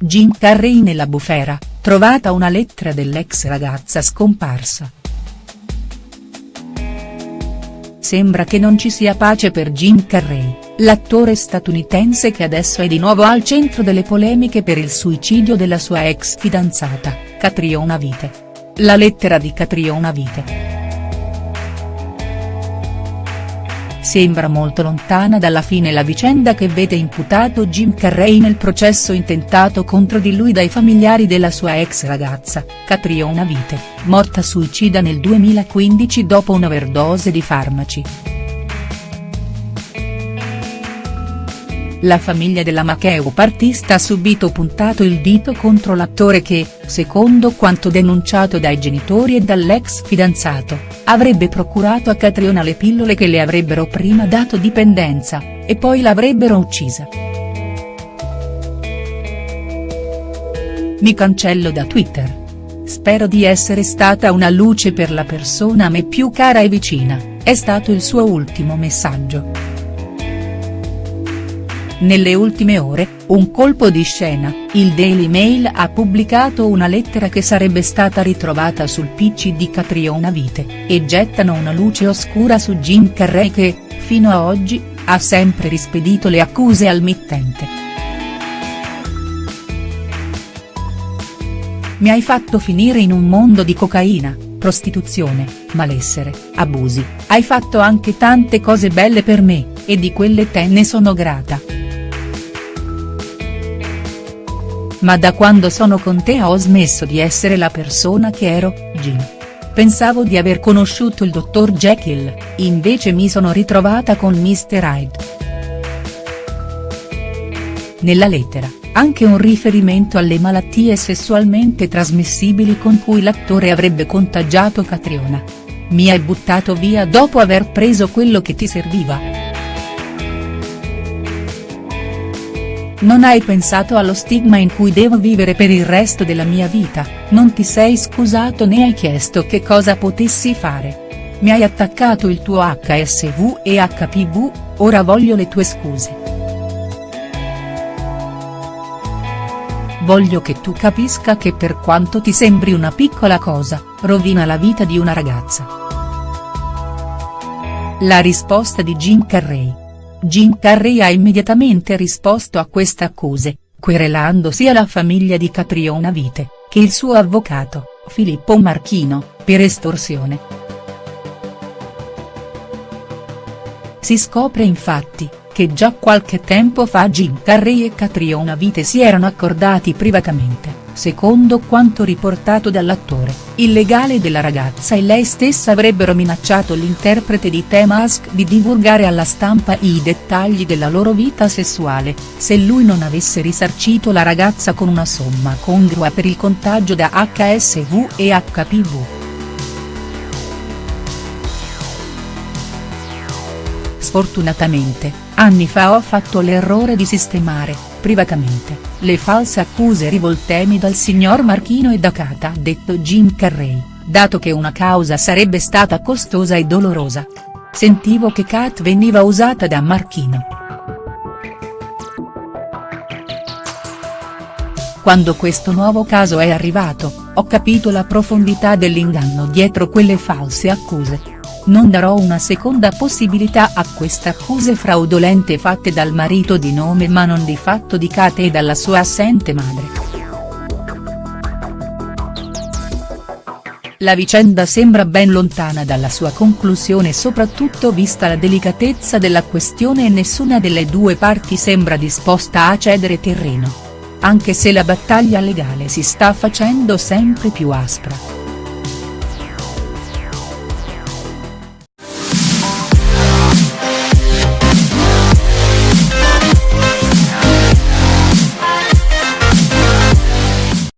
Jim Carrey nella bufera, trovata una lettera dell'ex ragazza scomparsa. Sembra che non ci sia pace per Jim Carrey, l'attore statunitense che adesso è di nuovo al centro delle polemiche per il suicidio della sua ex fidanzata, Catriona Vite. La lettera di Catriona Vite. Sembra molto lontana dalla fine la vicenda che vede imputato Jim Carrey nel processo intentato contro di lui dai familiari della sua ex ragazza, Catriona Vite, morta suicida nel 2015 dopo un'overdose di farmaci. La famiglia della makeup artista ha subito puntato il dito contro l'attore che, secondo quanto denunciato dai genitori e dall'ex fidanzato, avrebbe procurato a Catriona le pillole che le avrebbero prima dato dipendenza, e poi l'avrebbero uccisa. Mi cancello da Twitter. Spero di essere stata una luce per la persona a me più cara e vicina, è stato il suo ultimo messaggio. Nelle ultime ore, un colpo di scena, il Daily Mail ha pubblicato una lettera che sarebbe stata ritrovata sul PC di Catriona Vite, e gettano una luce oscura su Jim Carrey che, fino a oggi, ha sempre rispedito le accuse al mittente. Mi hai fatto finire in un mondo di cocaina, prostituzione, malessere, abusi, hai fatto anche tante cose belle per me, e di quelle te ne sono grata. Ma da quando sono con te ho smesso di essere la persona che ero, Jim. Pensavo di aver conosciuto il dottor Jekyll, invece mi sono ritrovata con Mr. Hyde. Nella lettera, anche un riferimento alle malattie sessualmente trasmissibili con cui l'attore avrebbe contagiato Catriona. Mi hai buttato via dopo aver preso quello che ti serviva. Non hai pensato allo stigma in cui devo vivere per il resto della mia vita, non ti sei scusato né hai chiesto che cosa potessi fare. Mi hai attaccato il tuo HSV e HPV, ora voglio le tue scuse. Voglio che tu capisca che per quanto ti sembri una piccola cosa, rovina la vita di una ragazza. La risposta di Jim Carrey. Jim Carrey ha immediatamente risposto a queste accuse, querelando sia la famiglia di Catriona Vite, che il suo avvocato, Filippo Marchino, per estorsione. Si scopre infatti, che già qualche tempo fa Jim Carrey e Catriona Vite si erano accordati privatamente secondo quanto riportato dall'attore, il legale della ragazza e lei stessa avrebbero minacciato l'interprete di The Mask di divulgare alla stampa i dettagli della loro vita sessuale, se lui non avesse risarcito la ragazza con una somma congrua per il contagio da HSV e HPV. Sfortunatamente, anni fa ho fatto l'errore di sistemare, privatamente, le false accuse rivoltemi dal signor Marchino e da Cata detto Jim Carrey, dato che una causa sarebbe stata costosa e dolorosa. Sentivo che Kat veniva usata da Marchino. Quando questo nuovo caso è arrivato, ho capito la profondità dell'inganno dietro quelle false accuse non darò una seconda possibilità a queste accuse fraudolente fatte dal marito di nome ma non di fatto di Kate e dalla sua assente madre. La vicenda sembra ben lontana dalla sua conclusione soprattutto vista la delicatezza della questione e nessuna delle due parti sembra disposta a cedere terreno. Anche se la battaglia legale si sta facendo sempre più aspra.